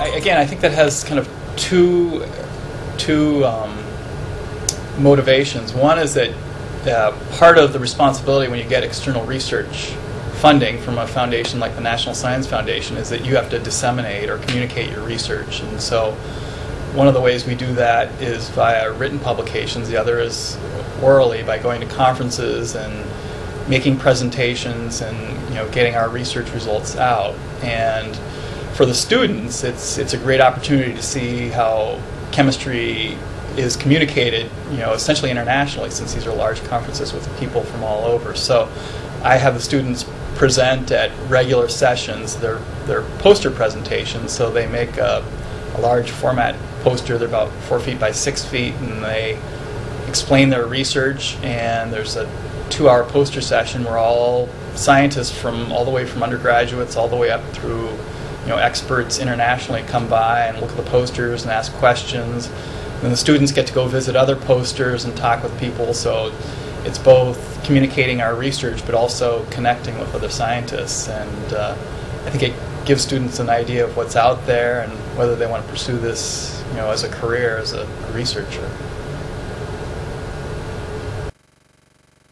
again, I think that has kind of two two um, motivations. One is that uh, part of the responsibility when you get external research funding from a foundation like the National Science Foundation is that you have to disseminate or communicate your research. And so one of the ways we do that is via written publications. The other is orally by going to conferences and making presentations and you know getting our research results out. And for the students, it's it's a great opportunity to see how chemistry is communicated, you know, essentially internationally, since these are large conferences with people from all over. So, I have the students present at regular sessions their their poster presentations. So they make a, a large format poster. They're about four feet by six feet, and they explain their research. And there's a two-hour poster session where all scientists from all the way from undergraduates all the way up through you know experts internationally come by and look at the posters and ask questions. And the students get to go visit other posters and talk with people. So it's both communicating our research but also connecting with other scientists. And uh, I think it gives students an idea of what's out there and whether they want to pursue this, you know, as a career as a researcher.